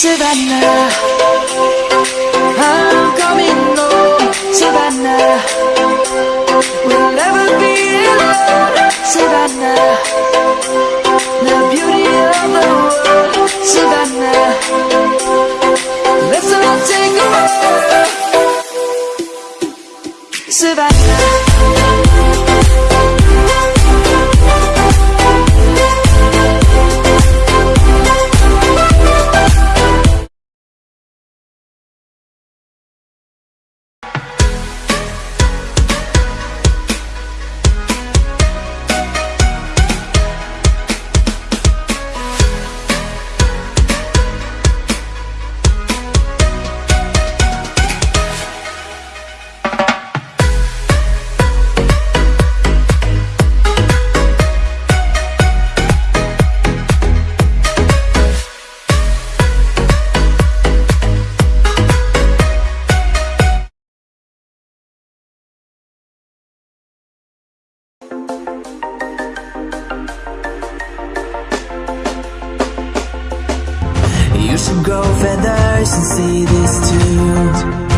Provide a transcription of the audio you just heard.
Savannah. I'm coming home Savannah. We'll never be alone Savannah. The beauty of the world Savannah. Let's all take a walk Savannah should grow feathers and see this too